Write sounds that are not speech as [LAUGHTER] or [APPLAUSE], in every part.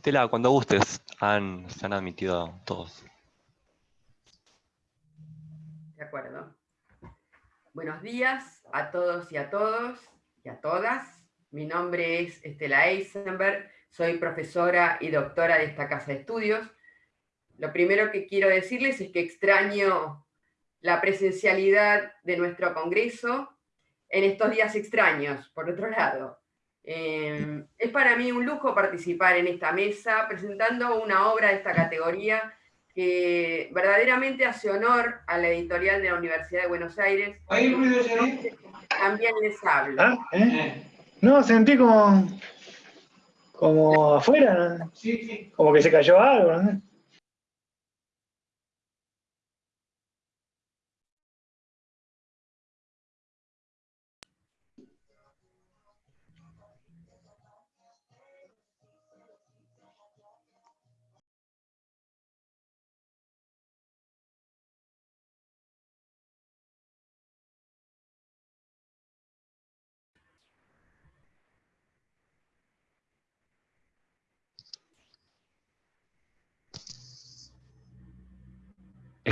Estela, cuando gustes, han, se han admitido todos. De acuerdo. Buenos días a todos y a todos y a todas. Mi nombre es Estela Eisenberg, soy profesora y doctora de esta casa de estudios. Lo primero que quiero decirles es que extraño la presencialidad de nuestro congreso en estos días extraños, por otro lado. Eh, es para mí un lujo participar en esta mesa presentando una obra de esta categoría que verdaderamente hace honor a la editorial de la Universidad de Buenos Aires. También les hablo. Ah, ¿eh? No, sentí como, como afuera, como que se cayó algo. ¿no?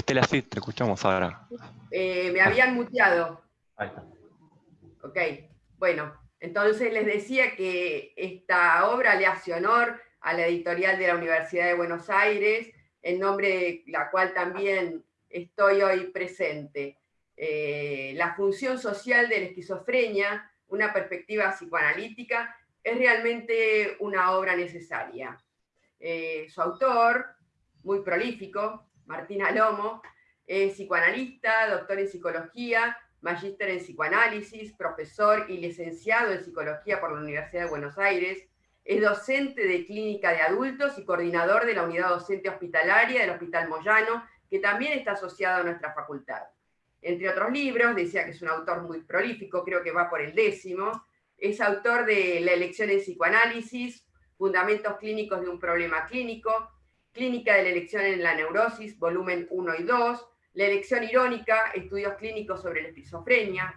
Estela, sí, te escuchamos ahora. Eh, me habían muteado. Ahí está. Ok, bueno, entonces les decía que esta obra le hace honor a la editorial de la Universidad de Buenos Aires, en nombre de la cual también estoy hoy presente. Eh, la función social de la esquizofrenia, una perspectiva psicoanalítica, es realmente una obra necesaria. Eh, su autor, muy prolífico, Martín Alomo, es psicoanalista, doctor en psicología, magíster en psicoanálisis, profesor y licenciado en psicología por la Universidad de Buenos Aires, es docente de clínica de adultos y coordinador de la unidad docente hospitalaria del Hospital Moyano, que también está asociado a nuestra facultad. Entre otros libros, decía que es un autor muy prolífico, creo que va por el décimo, es autor de La elección en psicoanálisis, Fundamentos clínicos de un problema clínico, Clínica de la elección en la neurosis, volumen 1 y 2, La elección irónica, estudios clínicos sobre la esquizofrenia.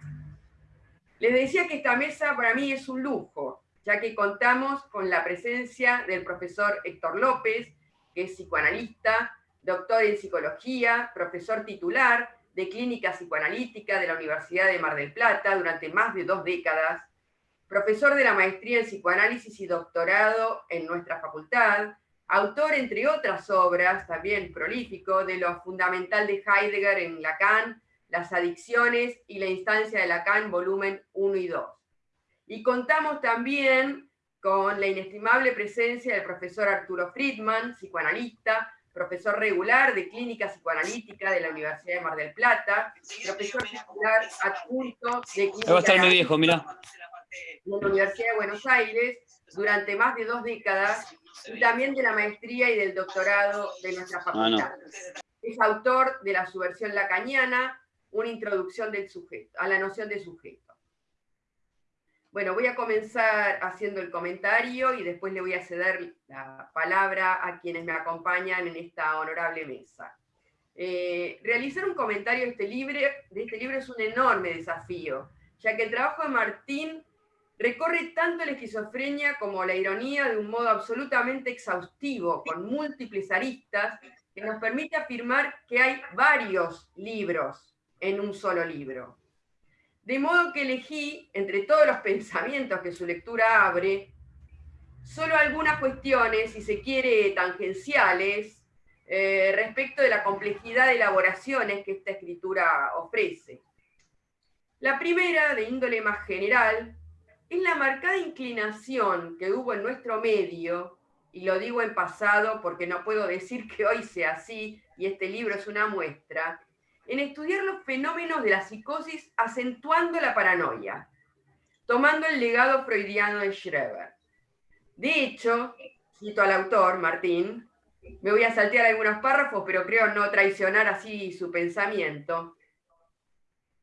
Les decía que esta mesa para mí es un lujo, ya que contamos con la presencia del profesor Héctor López, que es psicoanalista, doctor en psicología, profesor titular de clínica psicoanalítica de la Universidad de Mar del Plata durante más de dos décadas, profesor de la maestría en psicoanálisis y doctorado en nuestra facultad, autor, entre otras obras, también prolífico, de lo fundamental de Heidegger en Lacan, las adicciones y la instancia de Lacan, volumen 1 y 2. Y contamos también con la inestimable presencia del profesor Arturo Friedman, psicoanalista, profesor regular de clínica psicoanalítica de la Universidad de Mar del Plata, profesor titular adjunto de clínica va a estar mi viejo, mirá. de la Universidad de Buenos Aires durante más de dos décadas y también de la maestría y del doctorado de nuestra Ah, facultad. Es autor de la subversión lacaniana, una introducción del sujeto, a la noción de sujeto. Bueno, voy a comenzar haciendo el comentario y después le voy a ceder la palabra a quienes me acompañan en esta honorable mesa. Eh, realizar un comentario de este, libro, de este libro es un enorme desafío, ya que el trabajo de Martín recorre tanto la esquizofrenia como la ironía de un modo absolutamente exhaustivo, con múltiples aristas, que nos permite afirmar que hay varios libros en un solo libro. De modo que elegí, entre todos los [LAUGHS] pensamientos que su lectura abre, solo algunas cuestiones, si se quiere, tangenciales, eh, respecto de la complejidad de elaboraciones que esta escritura ofrece. La primera, de índole más general, es la marcada inclinación que hubo en nuestro medio, y lo digo en pasado porque no puedo decir que hoy sea así, y este libro es una muestra, en estudiar los fenómenos de la psicosis acentuando la paranoia, tomando el legado freudiano de Schreber. De hecho, cito al autor, Martín, me voy a saltear algunos párrafos, pero creo no traicionar así su pensamiento.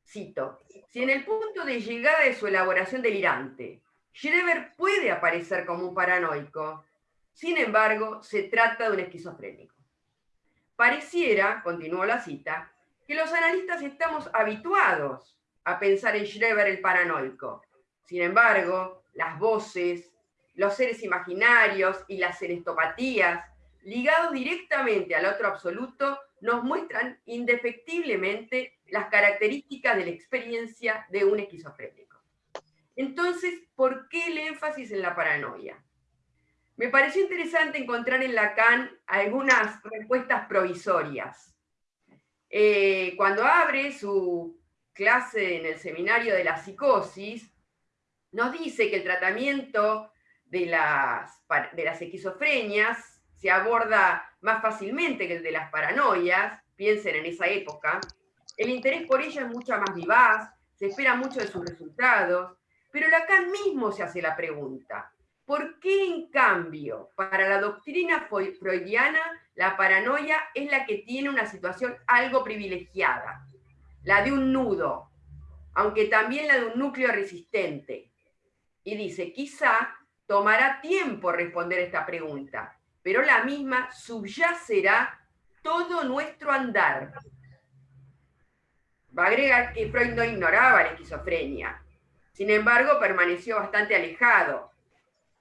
Cito, si en el punto de llegada de su elaboración delirante, Schreber puede aparecer como un paranoico, sin embargo, se trata de un esquizofrénico. Pareciera, continuó la cita, que los analistas estamos habituados a pensar en Schreber el paranoico. Sin embargo, las voces, los seres imaginarios y las serestopatías, ligados directamente al otro absoluto, nos muestran indefectiblemente las características de la experiencia de un esquizofrénico. Entonces, ¿por qué el énfasis en la paranoia? Me pareció interesante encontrar en Lacan algunas respuestas provisorias. Eh, cuando abre su clase en el seminario de la psicosis, nos dice que el tratamiento de las, de las esquizofrenias se aborda más fácilmente que el de las paranoias, piensen en esa época, el interés por ella es mucho más vivaz, se espera mucho de sus resultados, pero Lacan mismo se hace la pregunta, ¿por qué en cambio para la doctrina freudiana la paranoia es la que tiene una situación algo privilegiada? La de un nudo, aunque también la de un núcleo resistente. Y dice, quizá tomará tiempo responder esta pregunta, pero la misma subyacerá todo nuestro andar. Va a agregar que Freud no ignoraba la esquizofrenia, sin embargo permaneció bastante alejado.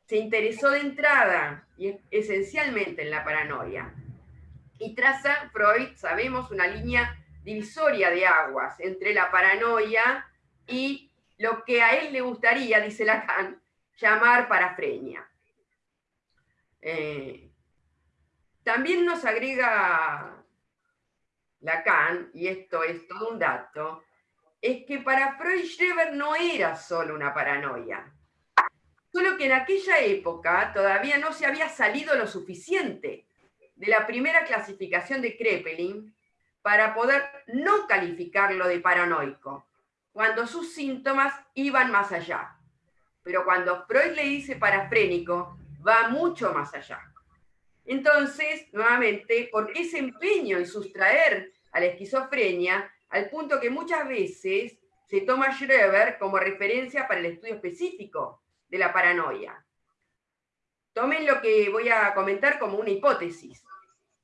Se interesó de entrada y esencialmente en la paranoia. Y traza Freud, sabemos, una línea divisoria de aguas entre la paranoia y lo que a él le gustaría, dice Lacan, llamar parafrenia. Eh, también nos agrega Lacan, y esto es todo un dato, es que para Freud Schreber no era solo una paranoia, solo que en aquella época todavía no se había salido lo suficiente de la primera clasificación de Kreppelin para poder no calificarlo de paranoico, cuando sus síntomas iban más allá. Pero cuando Freud le dice parafrénico, va mucho más allá. Entonces, nuevamente, ¿por qué ese empeño en sustraer a la esquizofrenia al punto que muchas veces se toma Schreber como referencia para el estudio específico de la paranoia? Tomen lo que voy a comentar como una hipótesis.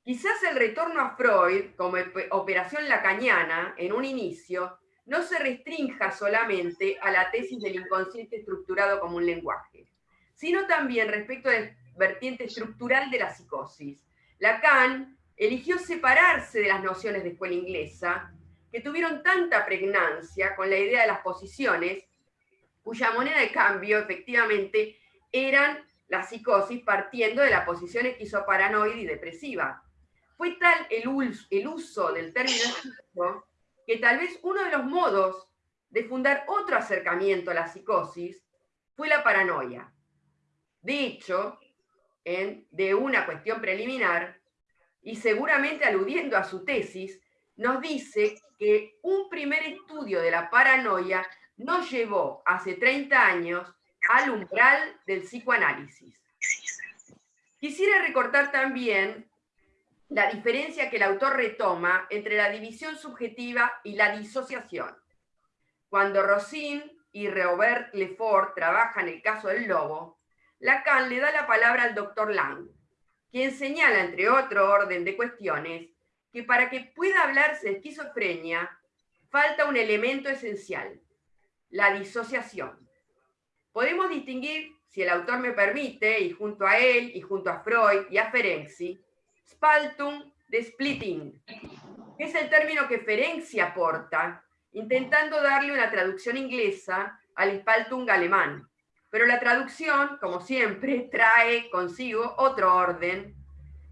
Quizás el retorno a Freud como operación lacaniana en un inicio no se restrinja solamente a la tesis del inconsciente estructurado como un lenguaje, sino también respecto vertiente estructural de la psicosis. Lacan eligió separarse de las nociones de escuela inglesa, que tuvieron tanta pregnancia con la idea de las posiciones, cuya moneda de cambio efectivamente eran la psicosis partiendo de la posición esquizoparanoide y depresiva. Fue tal el, uso del término que tal vez uno de los modos de fundar otro acercamiento a la psicosis fue la paranoia. De hecho, en De una cuestión preliminar, y seguramente aludiendo a su tesis, nos dice que un primer estudio de la paranoia nos llevó hace 30 años al umbral del psicoanálisis. Quisiera recortar también la diferencia que el autor retoma entre la división subjetiva y la disociación. Cuando Rossin y Robert Lefort trabajan el caso del lobo, Lacan le da la palabra al doctor Lang, quien señala, entre otro orden de cuestiones, que para que pueda hablarse de esquizofrenia, falta un elemento esencial, la disociación. Podemos distinguir, si el autor me permite, y junto a él, y junto a Freud y a Ferenczi, Spaltung de splitting, que es el término que Ferenczi aporta, intentando darle una traducción inglesa al Spaltung alemán. Pero la traducción, como siempre, [LAUGHS] trae consigo otro orden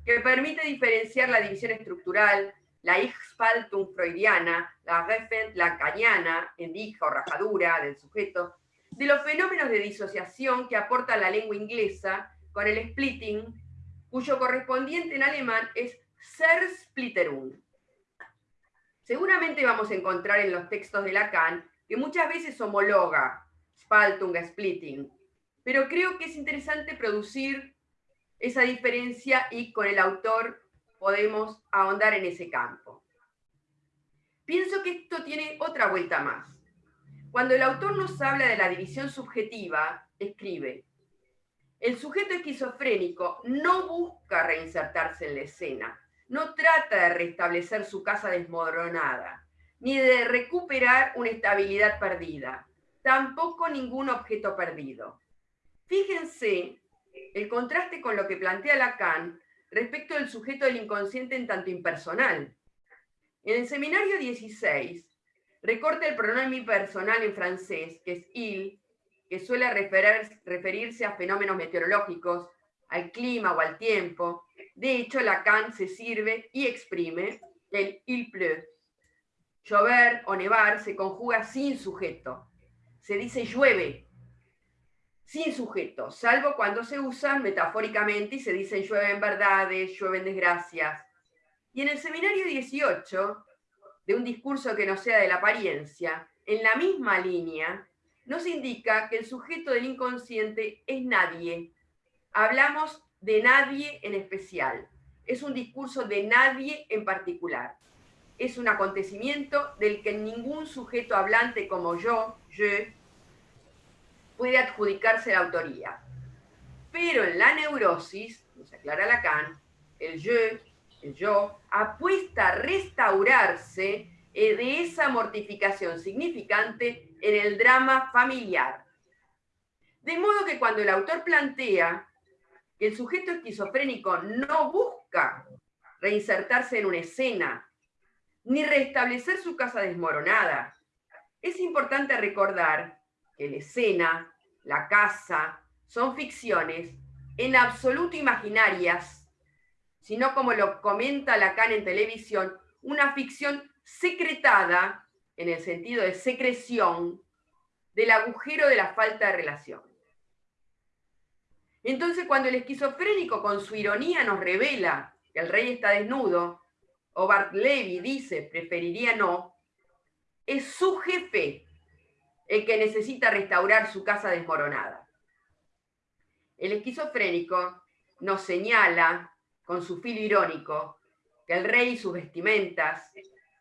que permite diferenciar la división estructural, la Ich-Spaltung freudiana, la Reffen lacaniana, en o rajadura del sujeto, de los fenómenos de disociación que aporta la lengua inglesa con el splitting cuyo correspondiente en alemán es Zersplitterung. Seguramente vamos a encontrar en los textos de Lacan que muchas veces homologa Spaltung Splitting, pero creo que es interesante producir esa diferencia y con el autor podemos ahondar en ese campo. Pienso que esto tiene otra vuelta más. Cuando el autor nos habla de la división subjetiva, escribe, el sujeto esquizofrénico no busca reinsertarse en la escena, no trata de restablecer su casa desmoronada, ni de recuperar una estabilidad perdida, tampoco ningún objeto perdido. Fíjense el contraste con lo que plantea Lacan respecto del sujeto del inconsciente en tanto impersonal. En el seminario 16, recorta el pronombre personal en francés, que es il, que suele referirse a fenómenos meteorológicos, al clima o al tiempo. De hecho, Lacan se sirve y exprime el il pleut. Llover o nevar se conjuga sin sujeto. Se dice llueve, sin sujeto, salvo cuando se usan metafóricamente y se dicen llueven verdades, llueven desgracias. Y en el seminario 18, de un discurso que no sea de la apariencia, en la misma línea, nos indica que el sujeto del inconsciente es nadie. Hablamos de nadie en especial. Es un discurso de nadie en particular. Es un acontecimiento del que ningún sujeto hablante como yo, puede adjudicarse la autoría. Pero en la neurosis, nos aclara Lacan, el je, el yo, apuesta a restaurarse eh, de esa mortificación significante en el drama familiar. De modo que cuando el autor plantea que el sujeto esquizofrénico no busca reinsertarse en una escena, ni restablecer su casa desmoronada, es importante recordar que la escena, la casa, son ficciones en absoluto imaginarias, sino como lo comenta Lacan en televisión, una ficción secretada, en el sentido de secreción, del agujero de la falta de relación. Entonces, cuando el esquizofrénico con su ironía nos revela que el rey está desnudo, o Bart Levy dice preferiría no, es su jefe el que necesita restaurar su casa desmoronada. El esquizofrénico nos señala, con su filo irónico, que el rey y sus vestimentas,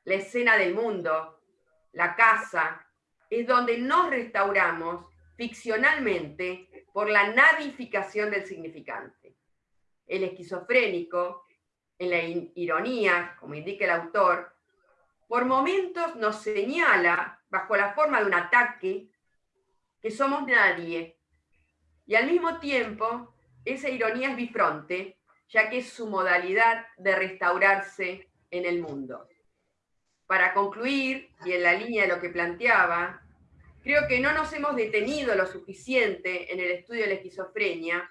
la escena del mundo, la casa, es donde nos restauramos ficcionalmente por la nadificación del significante. El esquizofrénico, en la ironía, como indica el autor, por momentos nos señala bajo la forma de un ataque, que somos nadie. Y al mismo tiempo, esa ironía es bifronte, ya que es su modalidad de restaurarse en el mundo. Para concluir, y en la línea de lo que planteaba, creo que no nos hemos detenido lo suficiente en el estudio de la esquizofrenia,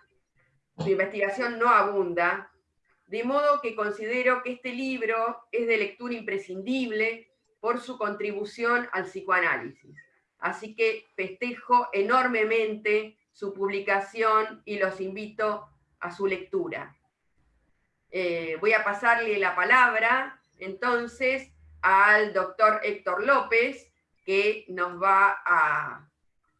su investigación no abunda, de modo que considero que este libro es de lectura imprescindible por su contribución al psicoanálisis. Así que festejo enormemente su publicación y los invito a su lectura. Eh, voy a pasarle la palabra entonces al doctor Héctor López, que nos va a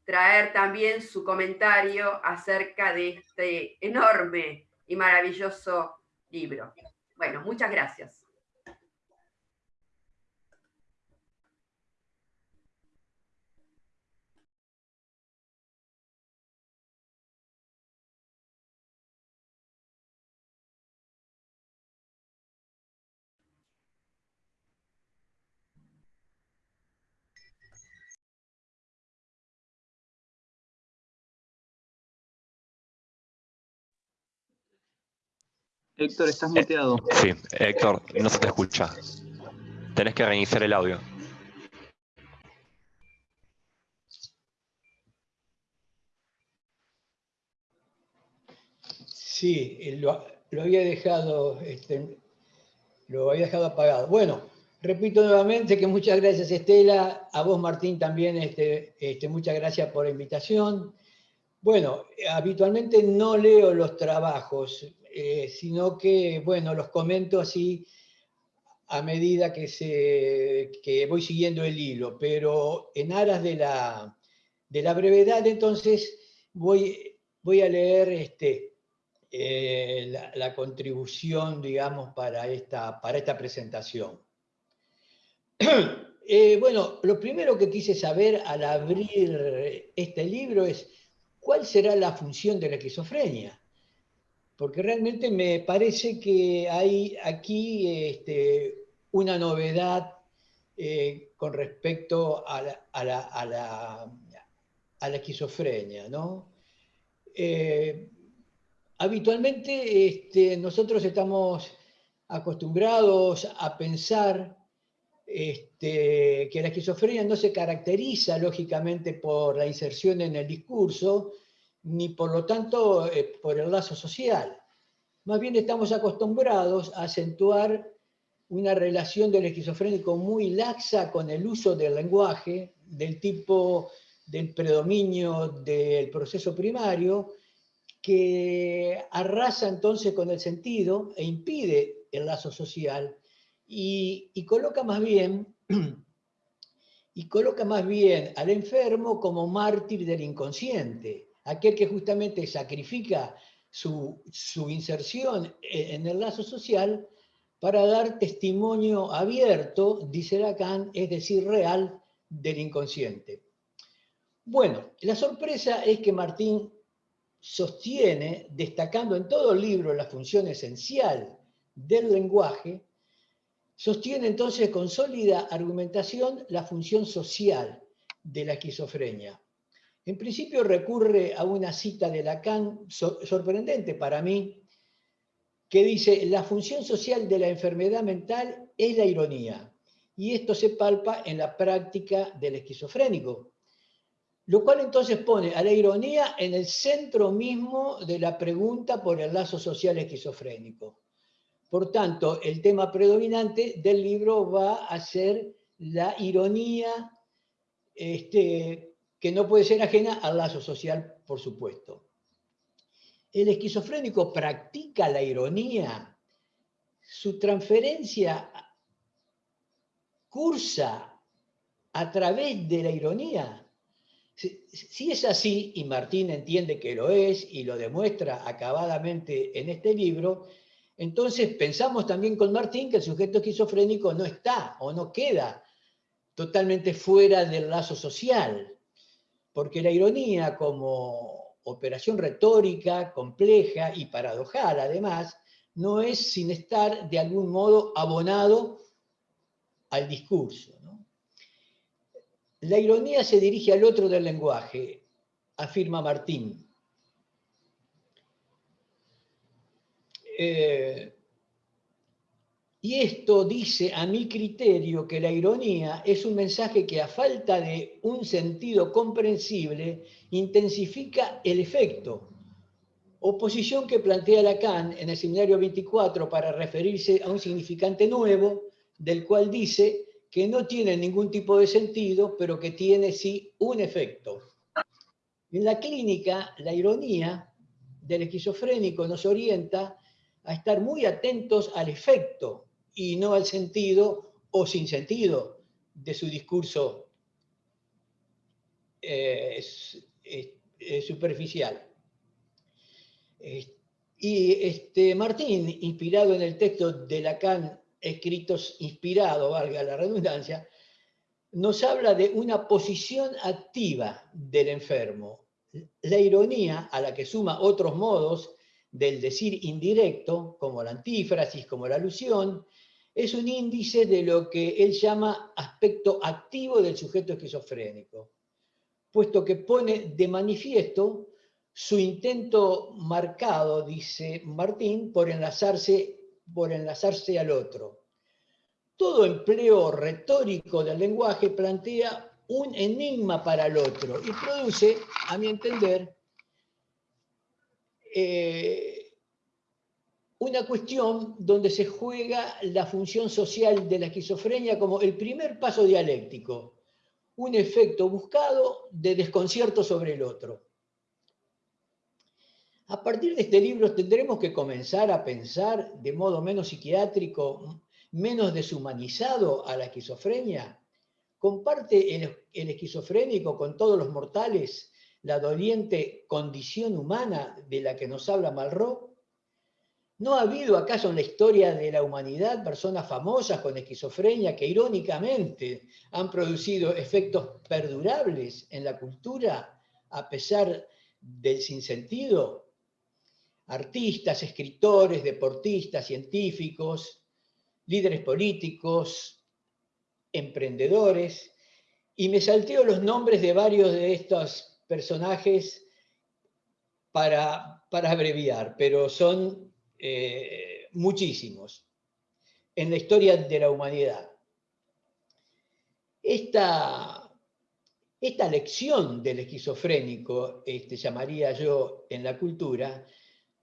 traer también su comentario acerca de este enorme y maravilloso libro. Bueno, muchas gracias. Héctor, estás muteado. sí, Héctor, no se te escucha. Tenés que reiniciar el audio. Sí, lo, había dejado, este, lo había dejado apagado. Bueno, repito nuevamente que muchas gracias Estela, a vos Martín también, este, este, muchas gracias por la invitación. Bueno, habitualmente no leo los trabajos, eh, sino que, bueno, los comento así a medida que, se, voy siguiendo el hilo, pero en aras de la, de la brevedad, entonces voy, voy a leer este, eh, la, contribución, digamos, para esta, para esta presentación. [CLEARS THROAT] Eh, bueno, lo primero que quise saber al abrir este libro es cuál será la función de la esquizofrenia porque realmente me parece que hay aquí este, una novedad eh, con respecto a la, esquizofrenia. ¿no? Eh, habitualmente este, nosotros estamos acostumbrados a pensar este, que la esquizofrenia no se caracteriza lógicamente por la inserción en el discurso, ni por lo tanto eh, por el lazo social. Más bien estamos acostumbrados a acentuar una relación del esquizofrénico muy laxa con el uso del lenguaje, del tipo del predominio del proceso primario, que arrasa entonces con el sentido e impide el lazo social y, y coloca más bien [CLEARS THROAT] y coloca más bien al enfermo como mártir del inconsciente, aquel que justamente sacrifica su, inserción en el lazo social para dar testimonio abierto, dice Lacan, es decir, real, del inconsciente. Bueno, la sorpresa es que Martín sostiene, destacando en todo el libro la función esencial del lenguaje, sostiene entonces con sólida argumentación la función social de la esquizofrenia. En principio recurre a una cita de Lacan sorprendente para mí, que dice, la función social de la enfermedad mental es la ironía, y esto se palpa en la práctica del esquizofrénico, lo cual entonces pone a la ironía en el centro mismo de la pregunta por el lazo social esquizofrénico. Por tanto, el tema predominante del libro va a ser la ironía, este, que no puede ser ajena al lazo social, por supuesto. El esquizofrénico practica la ironía, su transferencia cursa a través de la ironía. Si es así, y Martín entiende que lo es y lo demuestra acabadamente en este libro, entonces pensamos también con Martín que el sujeto esquizofrénico no está o no queda totalmente fuera del lazo social, porque la ironía como operación retórica compleja y paradojal, además, no es sin estar de algún modo abonado al discurso. La ironía se dirige al otro del lenguaje, afirma Martín. Eh, y esto dice a mi criterio que la ironía es un mensaje que a falta de un sentido comprensible intensifica el efecto. Oposición que plantea Lacan en el seminario 24 para referirse a un significante nuevo, del cual dice que no tiene ningún tipo de sentido, pero que tiene sí un efecto. En la clínica, la ironía del esquizofrénico nos orienta a estar muy atentos al efecto y no al sentido o sin sentido de su discurso eh, superficial. y este, Martín, inspirado en el texto de Lacan, escritos inspirado, valga la redundancia, nos habla de una posición activa del enfermo. La ironía, a la que suma otros modos del decir indirecto, como la antífrasis, como la alusión, es un índice de lo que él llama aspecto activo del sujeto esquizofrénico, puesto que pone de manifiesto su intento marcado, dice Martín, por enlazarse, por enlazarse al otro. Todo empleo retórico del lenguaje plantea un enigma para el otro y produce, a mi entender, eh, una cuestión donde se juega la función social de la esquizofrenia como el primer paso dialéctico, un efecto buscado de desconcierto sobre el otro. A partir de este libro tendremos que comenzar a pensar de modo menos psiquiátrico, menos deshumanizado a la esquizofrenia. ¿Comparte el, el esquizofrénico con todos los mortales la doliente condición humana de la que nos habla Malraux? ¿No ha habido acaso en la historia de la humanidad personas famosas con esquizofrenia que irónicamente han producido efectos perdurables en la cultura a pesar del sinsentido? Artistas, escritores, deportistas, científicos, líderes políticos, emprendedores, y me salteo los nombres de varios de estos personajes para para abreviar, pero son eh, muchísimos en la historia de la humanidad. Esta, esta lección del esquizofrénico, este, llamaría yo en la cultura,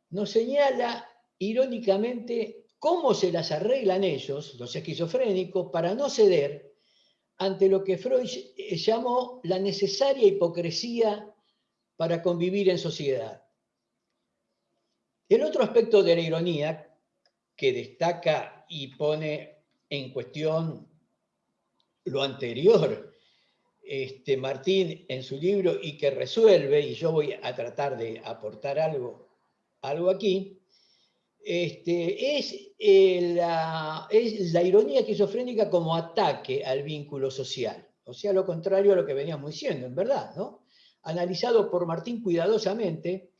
nos señala irónicamente cómo se las arreglan ellos, los esquizofrénicos, para no ceder ante lo que Freud llamó la necesaria hipocresía para convivir en sociedad. El otro aspecto de la ironía que destaca y pone en cuestión lo anterior este, Martín en su libro y que resuelve, y yo voy a tratar de aportar algo, algo aquí, este, es, eh, la, es la ironía esquizofrénica como ataque al vínculo social. O sea, lo contrario a lo que veníamos diciendo, en verdad, ¿no? Analizado por Martín cuidadosamente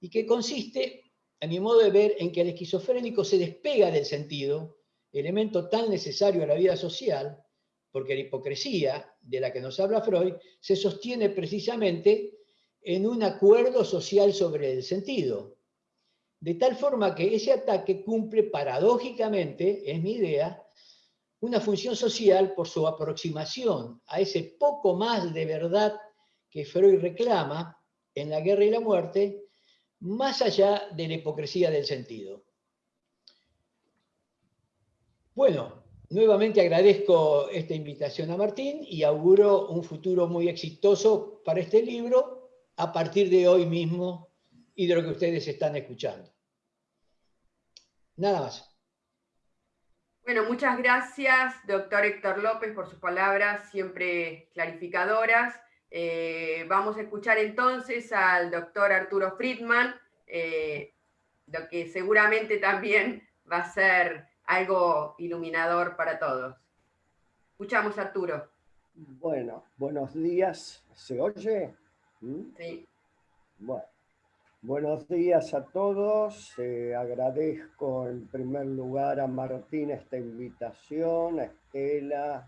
y que consiste a mi modo de ver, en que el esquizofrénico se despega del sentido, elemento tan necesario a la vida social, porque la hipocresía de la que nos habla Freud se sostiene precisamente en un acuerdo social sobre el sentido. De tal forma que ese ataque cumple paradójicamente, es mi idea, una función social por su aproximación a ese poco más de verdad que Freud reclama en La guerra y la muerte, más allá de la hipocresía del sentido. Bueno, nuevamente agradezco esta invitación a Martín y auguro un futuro muy exitoso para este libro a partir de hoy mismo y de lo que ustedes están escuchando. Nada más. Bueno, muchas gracias, doctor Héctor López, por sus palabras siempre clarificadoras. Eh, vamos a escuchar entonces al doctor Arturo Friedman, eh, lo que seguramente también va a ser algo iluminador para todos. Escuchamos, Arturo. Bueno, buenos días. ¿Se oye? ¿Mm? Sí. Bueno, buenos días a todos. agradezco en primer lugar a Martín esta invitación, a Estela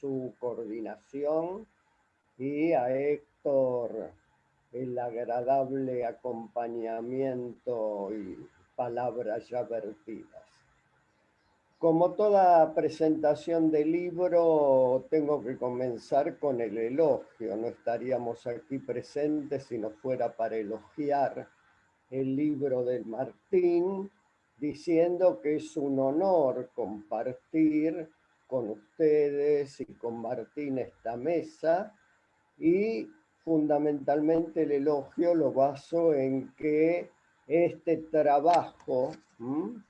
su coordinación y a Héctor el agradable acompañamiento y palabras ya vertidas. Como toda presentación de libro, tengo que comenzar con el elogio. No estaríamos aquí presentes si no fuera para elogiar el libro del Martín, diciendo que es un honor compartir con ustedes y con Martín esta mesa y fundamentalmente el elogio lo baso en que este trabajo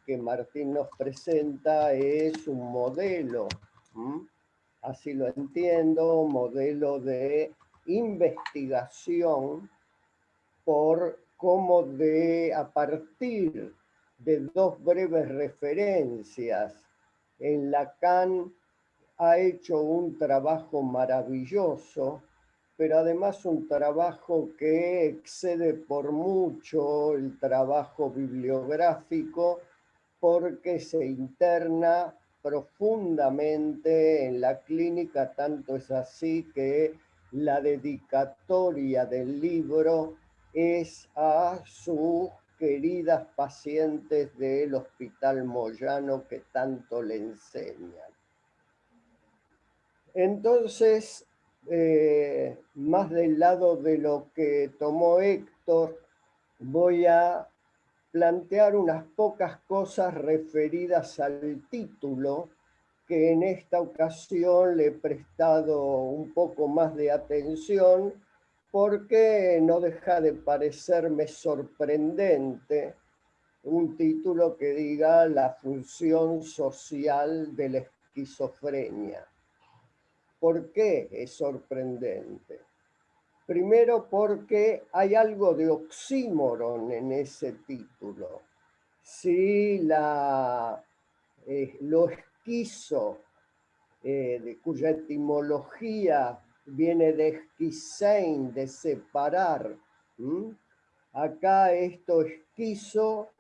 que Martín nos presenta es un modelo, así lo entiendo, modelo de investigación por cómo de a partir de dos breves referencias en Lacan ha hecho un trabajo maravilloso pero además un trabajo que excede por mucho el trabajo bibliográfico porque se interna profundamente en la clínica, tanto es así que la dedicatoria del libro es a sus queridas pacientes del Hospital Moyano que tanto le enseñan. Entonces, eh, más del lado de lo que tomó Héctor, voy a plantear unas pocas cosas referidas al título, que en esta ocasión le he prestado un poco más de atención, porque no deja de parecerme sorprendente un título que diga la función social de la esquizofrenia. ¿Por qué es sorprendente? Primero porque hay algo de oxímoron en ese título. Si la, eh, lo esquizo, eh, de cuya etimología viene de esquisein, de separar, acá esto esquizo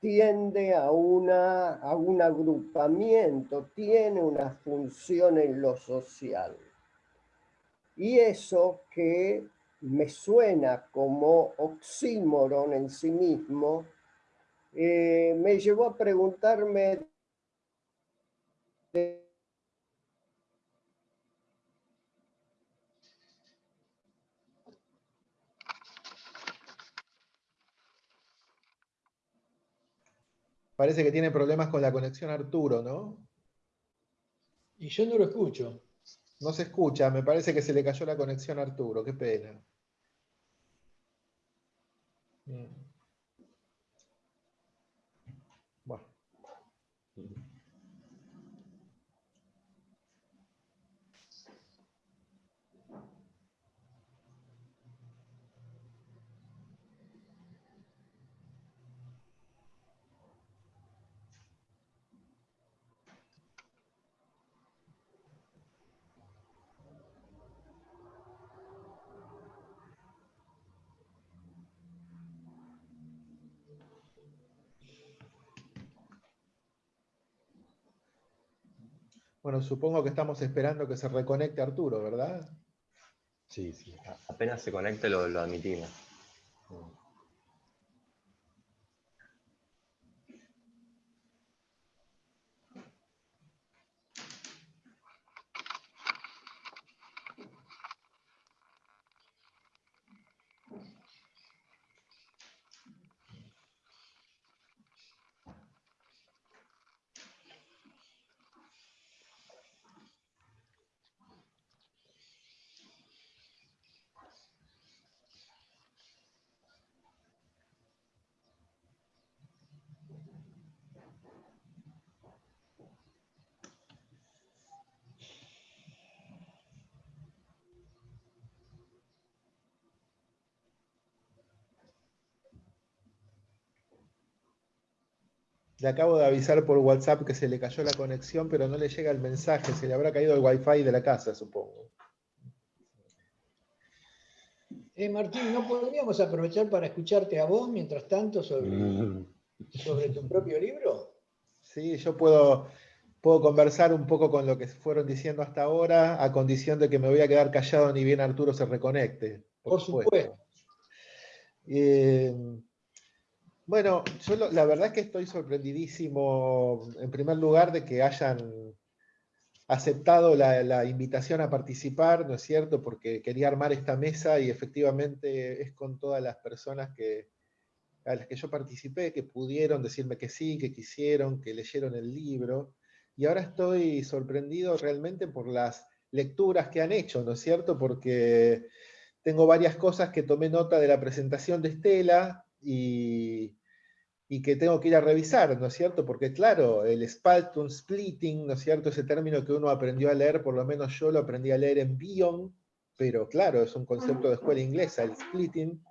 tiende a, una, a un agrupamiento, tiene una función en lo social. Y eso que me suena como oxímoron en sí mismo, eh, me llevó a preguntarme Parece que tiene problemas con la conexión Arturo, ¿no? Y yo no lo escucho. No se escucha, me parece que se le cayó la conexión a Arturo, qué pena. Mm. Bueno, supongo que estamos esperando que se reconecte Arturo, ¿verdad? Sí, sí. Apenas se conecte lo, lo admitimos. Le acabo de avisar por WhatsApp que se le cayó la conexión, pero no le llega el mensaje. Se le habrá caído el wifi de la casa, supongo. Eh, Martín, ¿no podríamos aprovechar para escucharte a vos mientras tanto sobre, Mm. [LAUGHS] sobre tu propio libro? Sí, yo puedo, puedo conversar un poco con lo que fueron diciendo hasta ahora, a condición de que me voy a quedar callado ni bien Arturo se reconecte. Por supuesto. Eh, bueno, yo la verdad es que estoy sorprendidísimo, en primer lugar, de que hayan aceptado la, la invitación a participar, ¿no es cierto? Porque quería armar esta mesa y efectivamente es con todas las personas que, a las que yo participé, que pudieron decirme que sí, que quisieron, que leyeron el libro. Y ahora estoy sorprendido realmente por las lecturas que han hecho, ¿no es cierto? Porque tengo varias cosas que tomé nota de la presentación de Estela y, y que tengo que ir a revisar, ¿no es cierto? Porque claro, el Spaltun Splitting, ¿no es cierto? Ese término que uno aprendió a leer, por lo menos yo lo aprendí a leer en Bion, pero claro, es un concepto de escuela inglesa, el splitting,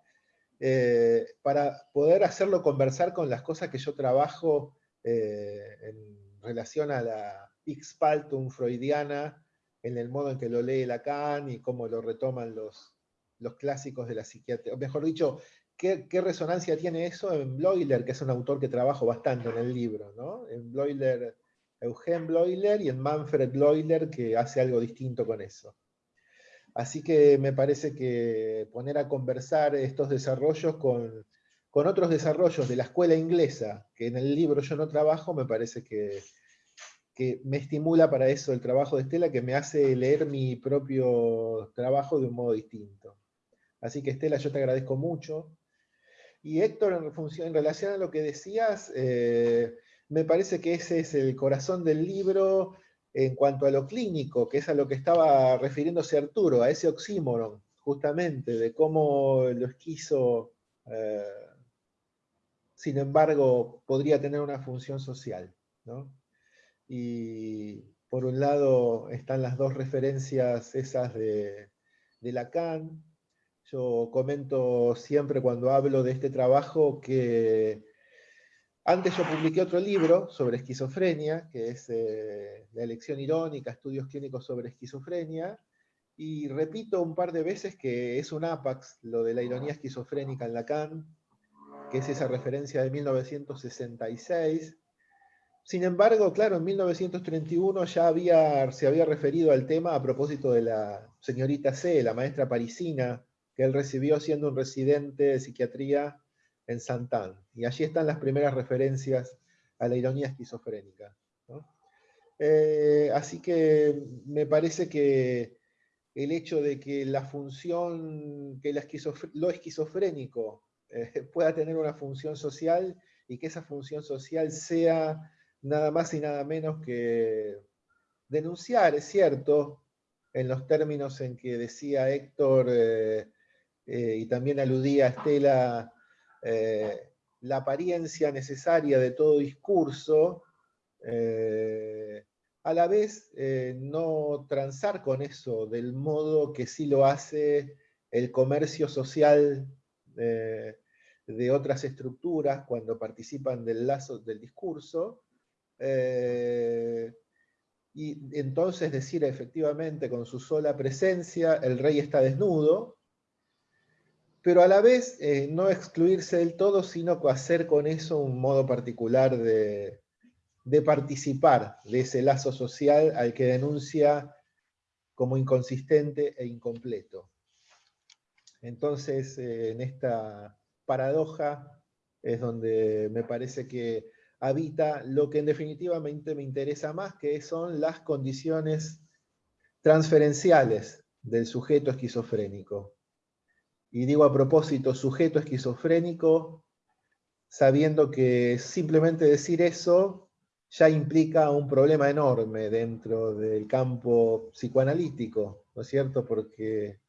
eh, para poder hacerlo conversar con las cosas que yo trabajo eh, en relación a la Spaltum freudiana, en el modo en que lo lee Lacan y cómo lo retoman los, los clásicos de la psiquiatría. O mejor dicho, ¿qué, resonancia tiene eso en Bloiler, que es un autor que trabajo bastante en el libro, ¿no? En Bloiler, Eugen Bloiler y en Manfred Bloiler, que hace algo distinto con eso. Así que me parece que poner a conversar estos desarrollos con, con otros desarrollos de la escuela inglesa, que en el libro yo no trabajo, me parece que, que me estimula para eso el trabajo de Estela, que me hace leer mi propio trabajo de un modo distinto. Así que Estela, yo te agradezco mucho. Y Héctor, en, relación a lo que decías, eh, me parece que ese es el corazón del libro en cuanto a lo clínico, que es a lo que estaba refiriéndose Arturo, a ese oxímoron, justamente, de cómo lo esquizo, eh, sin embargo, podría tener una función social. ¿no? Y por un lado están las dos referencias esas de, de Lacan. Yo comento siempre cuando hablo de este trabajo que antes yo publiqué otro libro sobre esquizofrenia, que es eh, La elección irónica, estudios clínicos sobre esquizofrenia, y repito un par de veces que es un apax lo de la ironía esquizofrénica en Lacan, que es esa referencia de 1966. Sin embargo, claro, en 1931 ya había, se había referido al tema a propósito de la señorita C, la maestra parisina, que él recibió siendo un residente de psiquiatría en Santán. Y allí están las primeras referencias a la ironía esquizofrénica. Eh, así que me parece que el hecho de que la función, que lo esquizofrénico eh, [LAUGHS] pueda tener una función social y que esa función social sea nada más y nada menos que denunciar, es cierto, en los términos en que decía Héctor eh, y también aludía a Estela, la apariencia necesaria de todo discurso, eh, a la vez eh, no transar con eso del modo que sí lo hace el comercio social eh, de otras estructuras cuando participan del lazo del discurso, y entonces decir efectivamente con su sola presencia, el rey está desnudo, pero a la vez eh, no excluirse del todo, sino hacer con eso un modo particular de, participar de ese lazo social al que denuncia como inconsistente e incompleto. Entonces, eh, en esta paradoja es donde me parece que habita lo que en definitivamente me interesa más, que son las condiciones transferenciales del sujeto esquizofrénico. Y digo a propósito, sujeto esquizofrénico, sabiendo que simplemente decir eso ya implica un problema enorme dentro del campo psicoanalítico, ¿no es cierto? Porque,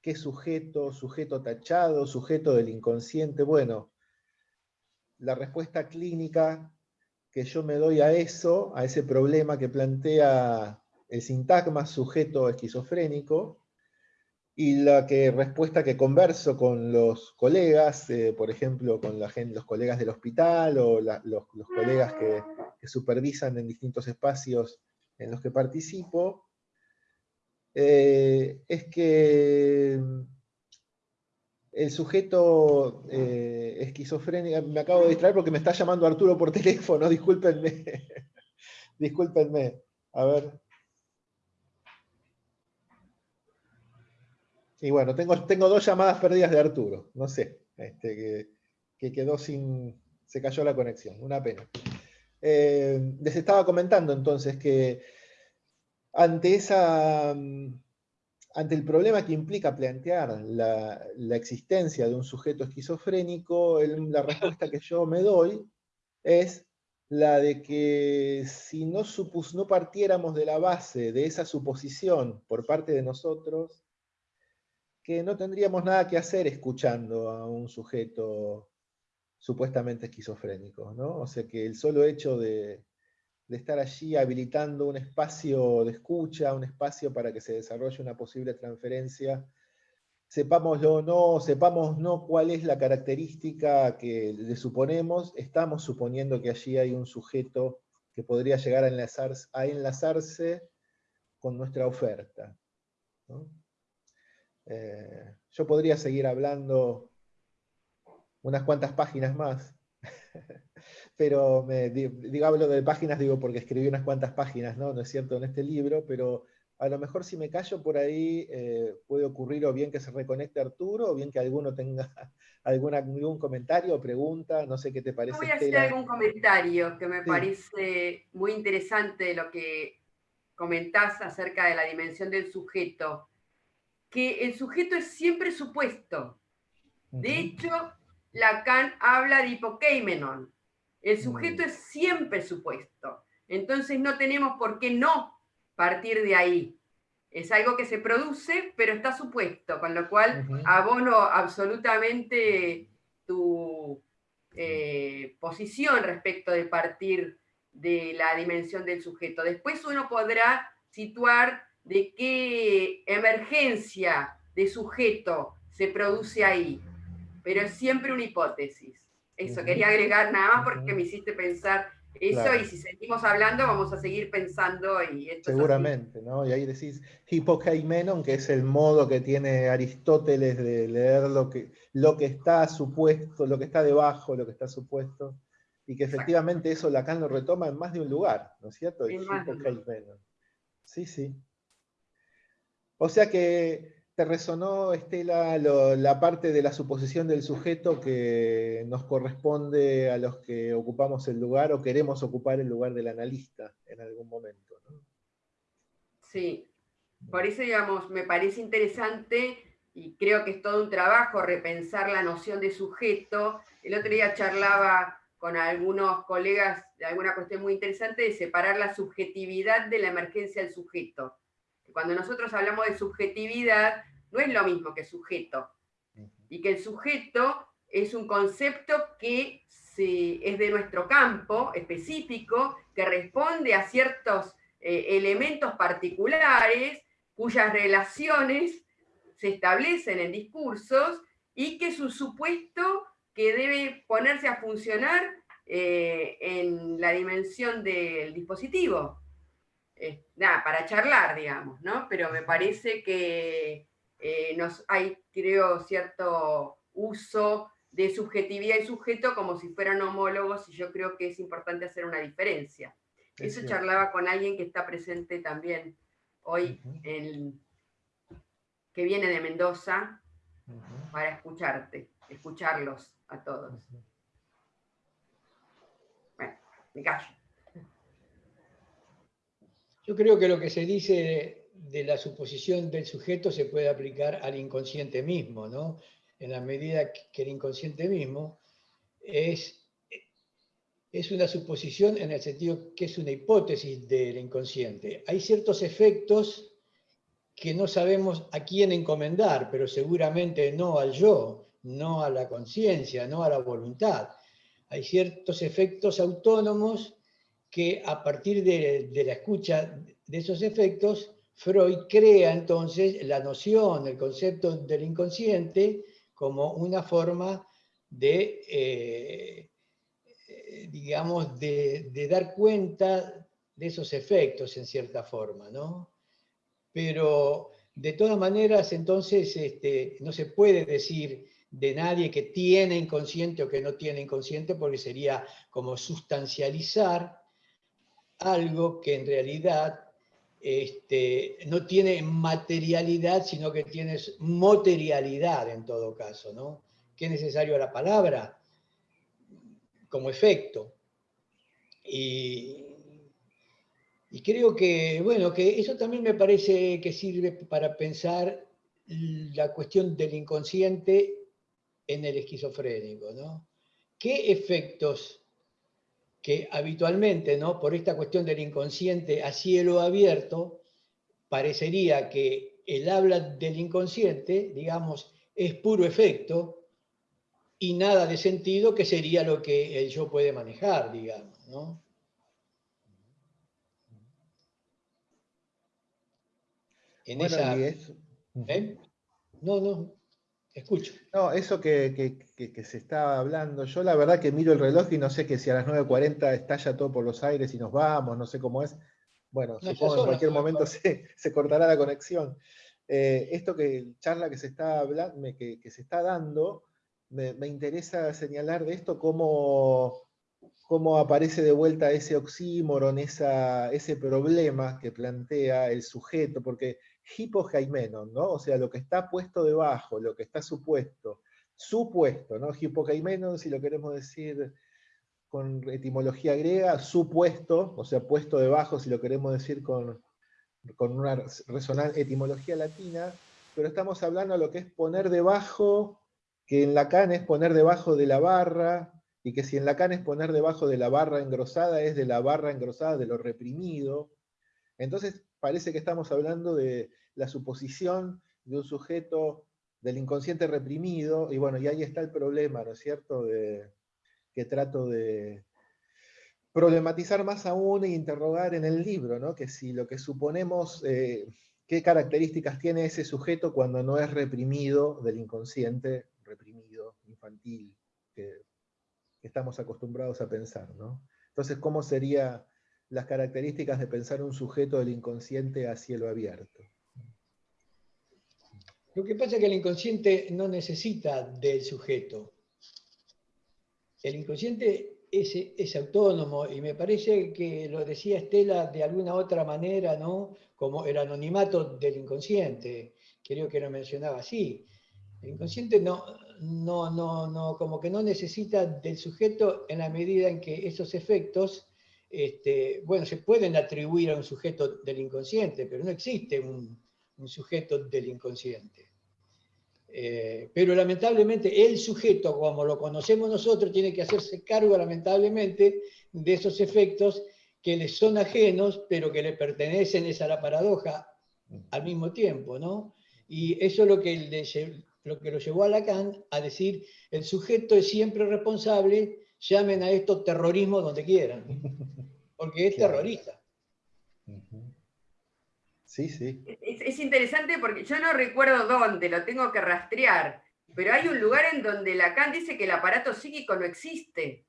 ¿qué sujeto? ¿Sujeto tachado? ¿Sujeto del inconsciente? Bueno, la respuesta clínica que yo me doy a eso, a ese problema que plantea el sintagma sujeto esquizofrénico, y la respuesta que converso con los colegas, eh, por ejemplo, con los colegas del hospital o los, colegas que, supervisan en distintos espacios en los que participo, eh, es que el sujeto eh, esquizofrénico, me acabo de distraer porque me está llamando Arturo por teléfono, [LAUGHS] discúlpenme, discúlpenme, a ver. Y bueno, tengo, tengo dos llamadas perdidas de Arturo, no sé, este, que, quedó sin, se cayó la conexión, una pena. Eh, les estaba comentando entonces que ante, esa, ante el problema que implica plantear la, existencia de un sujeto esquizofrénico, la respuesta que yo me doy es la de que si no, supus, no partiéramos de la base de esa suposición por parte de nosotros, que no tendríamos nada que hacer escuchando a un sujeto supuestamente esquizofrénico, ¿no? O sea que el solo hecho de, estar allí habilitando un espacio de escucha, un espacio para que se desarrolle una posible transferencia, sepámoslo o no, sepamos no cuál es la característica que le suponemos, estamos suponiendo que allí hay un sujeto que podría llegar a enlazarse, a enlazarse con nuestra oferta. ¿no? Eh, yo podría seguir hablando unas cuantas páginas más, [LAUGHS] pero me, digo, hablo de páginas, digo, porque escribí unas cuantas páginas, ¿no? ¿No es cierto?, en este libro, pero a lo mejor si me callo por ahí eh, puede ocurrir o bien que se reconecte Arturo, o bien que alguno tenga [LAUGHS] alguna, algún comentario o pregunta, no sé qué te parece. voy a hacer algún comentario que me parece muy interesante lo que comentás acerca de la dimensión del sujeto que el sujeto es siempre supuesto. De hecho, Lacan habla de hipokeimenon. El sujeto es siempre supuesto. Entonces no tenemos por qué no partir de ahí. Es algo que se produce, pero está supuesto, con lo cual abono absolutamente tu eh, posición respecto de partir de la dimensión del sujeto. Después uno podrá situar de qué emergencia de sujeto se produce ahí, pero es siempre una hipótesis. Eso, quería agregar nada más porque me hiciste pensar eso y si seguimos hablando vamos a seguir pensando y Seguramente, ¿no? Y ahí decís hipokeimenon, que es el modo que tiene Aristóteles de leer lo que, lo que está supuesto, lo que está debajo, lo que está supuesto, y que efectivamente eso Lacan lo retoma en más de un lugar, ¿no es cierto? Sí, sí. O sea que ¿Te resonó, Estela, la parte de la suposición del sujeto que nos corresponde a los que ocupamos el lugar o queremos ocupar el lugar del analista en algún momento? Sí, por eso, digamos, me parece interesante y creo que es todo un trabajo repensar la noción de sujeto. El otro día charlaba con algunos colegas de alguna cuestión muy interesante de separar la subjetividad de la emergencia del sujeto. Cuando nosotros hablamos de subjetividad, no es lo mismo que sujeto. Y que el sujeto es un concepto que es de nuestro campo específico, que responde a ciertos eh, elementos particulares, cuyas relaciones se establecen en discursos y que es un supuesto que debe ponerse a funcionar eh, en la dimensión del dispositivo. Nada, para charlar, digamos, ¿no? Pero me parece que eh, nos, hay, creo, cierto uso de subjetividad y sujeto como si fueran homólogos y yo creo que es importante hacer una diferencia. Eso charlaba con alguien que está presente también hoy, que viene de Mendoza, para escucharte, escucharlos a todos. Bueno, me callo. Yo creo que lo que se dice de la suposición del sujeto se puede aplicar al inconsciente mismo, ¿no? En la medida que el inconsciente mismo es, es una suposición en el sentido que es una hipótesis del inconsciente. Hay ciertos efectos que no sabemos a quién encomendar, pero seguramente no al yo, no a la conciencia, no a la voluntad. Hay ciertos efectos autónomos que a partir de, de la escucha de esos efectos Freud crea entonces la noción, el concepto del inconsciente como una forma de, eh, digamos, de, dar cuenta de esos efectos en cierta forma, ¿no? Pero de todas maneras, entonces, este, no se puede decir de nadie que tiene inconsciente o que no tiene inconsciente, porque sería como sustancializar algo que en realidad este, no tiene materialidad, sino que tiene materialidad en todo caso, ¿no? ¿Qué es necesario la palabra? Como efecto. Y, creo que, bueno, que eso también me parece que sirve para pensar la cuestión del inconsciente en el esquizofrénico, ¿no? ¿Qué efectos que habitualmente, ¿no? por esta cuestión del inconsciente a cielo abierto, parecería que el habla del inconsciente, digamos, es puro efecto y nada de sentido, que sería lo que el yo puede manejar, digamos. ¿no? En esa... ¿Eh? No, no. Escucho. No, eso que, se está hablando, yo la verdad que miro el reloj y no sé que si a las 9.40 estalla todo por los aires y nos vamos, no sé cómo es. Bueno, supongo que en cualquier momento [LAUGHS] se, cortará la conexión. Eh, esto que charla que se está hablando, que, se está dando, me, interesa señalar de esto cómo, cómo aparece de vuelta ese oxímoron, esa, ese problema que plantea el sujeto, porque hipojaimenon, ¿no? O sea, lo que está puesto debajo, lo que está supuesto, supuesto, ¿no? Hipojaimenon, si lo queremos decir con etimología griega, supuesto, o sea, puesto debajo, si lo queremos decir con, con una resonante etimología latina, pero estamos hablando de lo que es poner debajo, que en Lacan es poner debajo de la barra, y que si en Lacan es poner debajo de la barra engrosada, es de la barra engrosada de lo reprimido. Entonces parece que estamos hablando de la suposición de un sujeto del inconsciente reprimido, y bueno, y ahí está el problema, ¿no es cierto?, de, que trato de problematizar más aún e interrogar en el libro, ¿no? que si lo que suponemos, eh, qué características tiene ese sujeto cuando no es reprimido del inconsciente reprimido, infantil, que, que estamos acostumbrados a pensar. ¿no? Entonces, ¿cómo serían las características de pensar un sujeto del inconsciente a cielo abierto? Lo que pasa es que el inconsciente no necesita del sujeto. El inconsciente es, autónomo y me parece que lo decía Estela de alguna otra manera, ¿no? Como el anonimato del inconsciente, creo que lo mencionaba, sí, el inconsciente no, no, no, no, como que no necesita del sujeto en la medida en que esos efectos, este, bueno, se pueden atribuir a un sujeto del inconsciente, pero no existe un, sujeto del inconsciente. Eh, pero lamentablemente el sujeto, como lo conocemos nosotros, tiene que hacerse cargo lamentablemente de esos efectos que le son ajenos, pero que le pertenecen, esa la paradoja, al mismo tiempo, ¿no? Y eso es lo que, lo que lo llevó a Lacan a decir, el sujeto es siempre responsable, llamen a esto terrorismo donde quieran, porque es terrorista. Sí, sí. Es, interesante porque yo no recuerdo dónde, lo tengo que rastrear, pero hay un lugar en donde Lacan dice que el aparato psíquico no existe.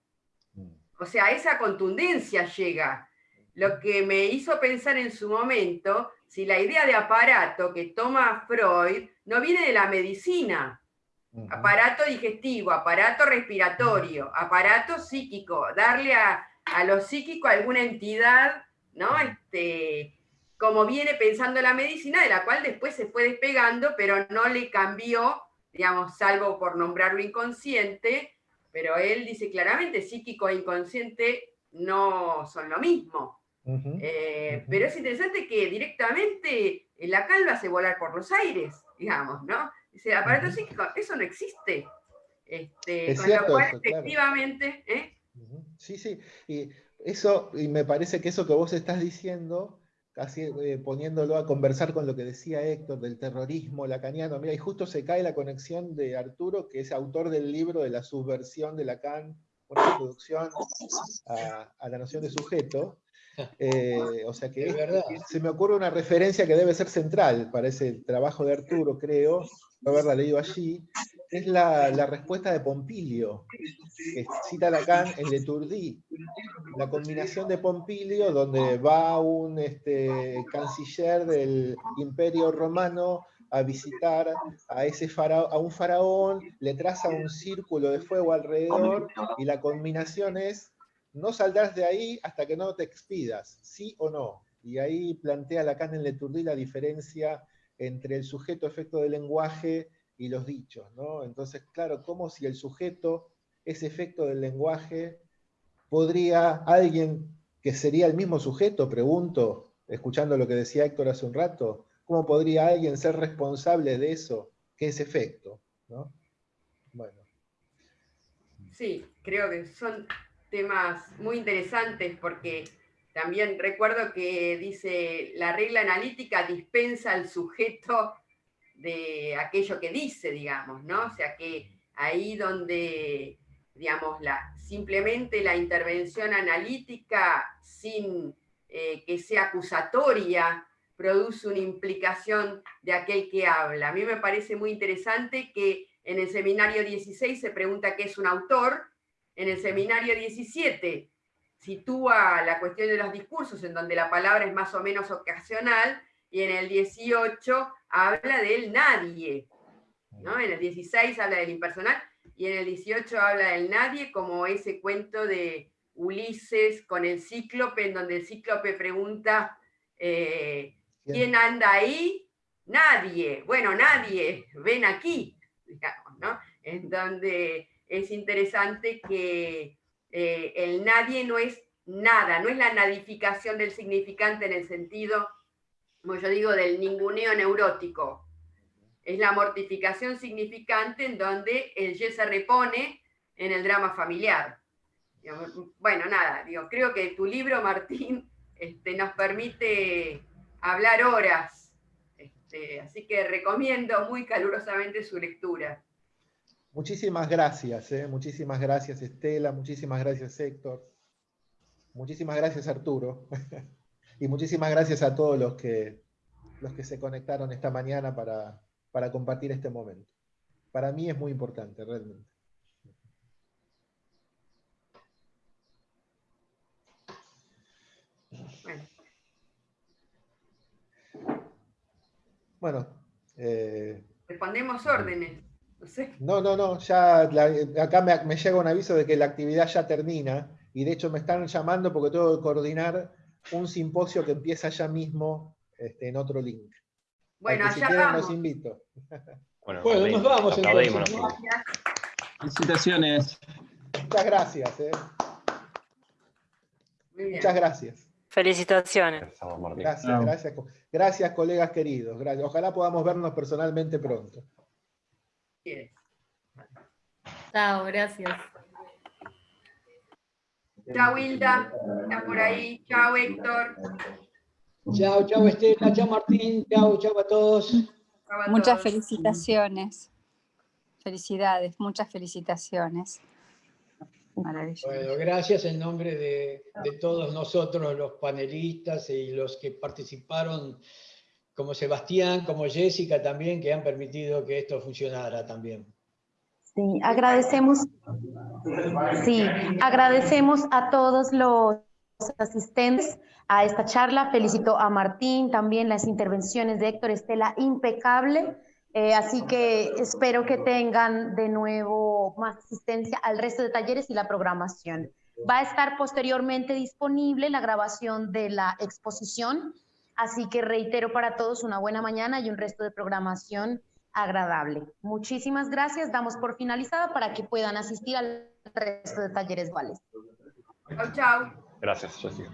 Mm. O sea, esa contundencia llega. Lo que me hizo pensar en su momento si la idea de aparato que toma Freud no viene de la medicina. Aparato digestivo, aparato respiratorio, aparato psíquico, darle a, lo psíquico alguna entidad, ¿no? Este, como viene pensando la medicina, de la cual después se fue despegando, pero no le cambió, digamos, salvo por nombrarlo inconsciente, pero él dice claramente, psíquico e inconsciente no son lo mismo. Eh, pero es interesante que directamente la calva se volar por los aires, digamos, ¿no? Dice, aparato psíquico, eso no existe. Este, con lo cual, efectivamente. ¿eh? Sí, sí. Y eso, y me parece que eso que vos estás diciendo, casi eh, poniéndolo a conversar con lo que decía Héctor del terrorismo lacaniano, mira, y justo se cae la conexión de Arturo, que es autor del libro de la subversión de Lacan, una introducción a, a la noción de sujeto, [LAUGHS] eh, o sea que se me ocurre una referencia que debe ser central para ese trabajo de Arturo, creo, no haberla leído allí, es la, respuesta de Pompilio, que cita Lacan en Leturdi, la combinación de Pompilio, donde va un este, canciller del Imperio Romano a visitar a, ese a un faraón, le traza un círculo de fuego alrededor, y la combinación es no saldrás de ahí hasta que no te expidas, sí o no. Y ahí plantea Lacan en Leturdí la diferencia entre el sujeto efecto del lenguaje y los dichos, ¿no? Entonces, claro, como si el sujeto es efecto del lenguaje, podría alguien que sería el mismo sujeto, pregunto, escuchando lo que decía Héctor hace un rato, ¿cómo podría alguien ser responsable de eso, que es efecto? ¿no? Bueno. Sí, creo que son temas muy interesantes porque también recuerdo que dice, la regla analítica dispensa al sujeto de aquello que dice, digamos, ¿no? O sea que ahí donde, digamos, la, simplemente la intervención analítica sin eh, que sea acusatoria produce una implicación de aquel que habla. A mí me parece muy interesante que en el seminario 16 se pregunta qué es un autor, en el seminario 17 sitúa la cuestión de los discursos, en donde la palabra es más o menos ocasional, y en el 18 habla del nadie. ¿no? En el 16 habla del impersonal, y en el 18 habla del nadie como ese cuento de Ulises con el cíclope, en donde el cíclope pregunta, eh, ¿quién anda ahí? Nadie. Bueno, nadie, ven aquí, digamos, ¿no? En donde es interesante que eh, el nadie no es nada, no es la nadificación del significante en el sentido, como yo digo, del ninguneo neurótico. Es la mortificación significante en donde el ye se repone en el drama familiar. Bueno, nada, digo, creo que tu libro, Martín, este, nos permite hablar horas, este, así que recomiendo muy calurosamente su lectura. Muchísimas gracias, eh. muchísimas gracias Estela, muchísimas gracias Héctor, muchísimas gracias Arturo, [LAUGHS] y muchísimas gracias a todos los que, los que se conectaron esta mañana para, para compartir este momento. Para mí es muy importante, realmente. Bueno. Eh, Respondemos órdenes. No, no, no, ya acá me, llega un aviso de que la actividad ya termina y de hecho me están llamando porque tengo que coordinar un simposio que empieza ya mismo este, en otro link. Bueno, si allá quieren vamos. los invito. Bueno, nos vamos entonces. Gracias. Felicitaciones. Muchas gracias. eh. Muchas gracias. Felicitaciones. Gracias. Gracias, gracias. co- Gracias, colegas queridos. Gracias. Ojalá podamos vernos personalmente pronto. Bien. Chao, gracias. Chao, Hilda. Está por ahí. Chao, Héctor. Chao, chao Estela, chao Martín, chao, chao a todos. A Muchas todos. felicitaciones. Felicidades, muchas felicitaciones. Maravilloso. Bueno, gracias en nombre de, de todos nosotros, los panelistas y los que participaron, como Sebastián, como Jessica también, que han permitido que esto funcionara también. Sí, agradecemos, sí, agradecemos a todos los asistentes a esta charla. Felicito a Martín, también las intervenciones de Héctor Estela, impecable. Eh, así que espero que tengan de nuevo más asistencia al resto de talleres y la programación. Va a estar posteriormente disponible la grabación de la exposición, así que reitero para todos una buena mañana y un resto de programación agradable. Muchísimas gracias. Damos por finalizada para que puedan asistir al resto de talleres duales. Chao, chao. Gracias, Jessica.